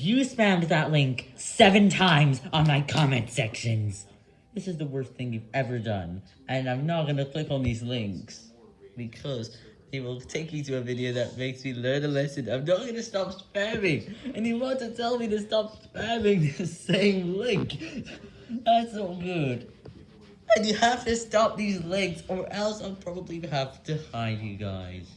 You spammed that link seven times on my comment sections. This is the worst thing you've ever done. And I'm not gonna click on these links. Because they will take you to a video that makes me learn a lesson. I'm not gonna stop spamming. And you want to tell me to stop spamming the same link. That's not good. And you have to stop these links or else I'll probably have to hide you guys.